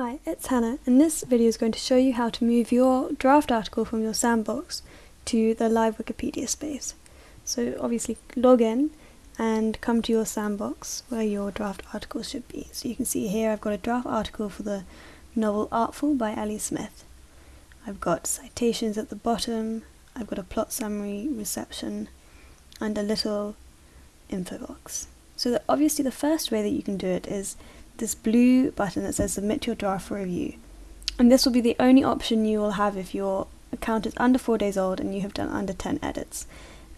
Hi, it's Hannah and this video is going to show you how to move your draft article from your sandbox to the live Wikipedia space. So obviously log in and come to your sandbox where your draft article should be. So you can see here I've got a draft article for the novel Artful by Ali Smith. I've got citations at the bottom, I've got a plot summary, reception, and a little info box. So obviously the first way that you can do it is this blue button that says submit your draft for review. And this will be the only option you will have if your account is under 4 days old and you have done under 10 edits.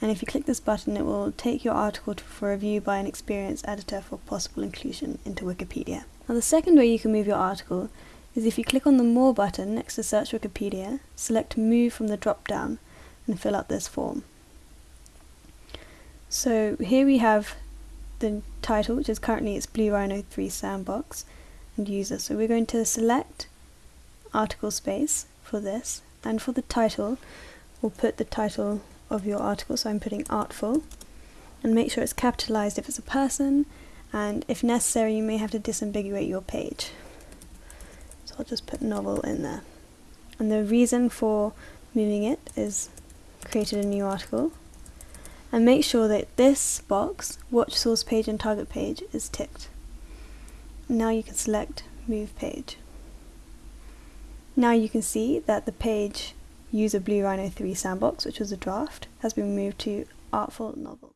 And if you click this button it will take your article to, for review by an experienced editor for possible inclusion into Wikipedia. Now the second way you can move your article is if you click on the More button next to Search Wikipedia, select Move from the drop down and fill out this form. So here we have the title, which is currently it's Blue Rhino 3 Sandbox, and user. So we're going to select article space for this, and for the title, we'll put the title of your article, so I'm putting Artful, and make sure it's capitalized if it's a person, and if necessary you may have to disambiguate your page. So I'll just put novel in there. And the reason for moving it is created a new article, and make sure that this box, watch source page and target page, is ticked. Now you can select move page. Now you can see that the page user Blue Rhino 3 sandbox, which was a draft, has been moved to Artful Novel.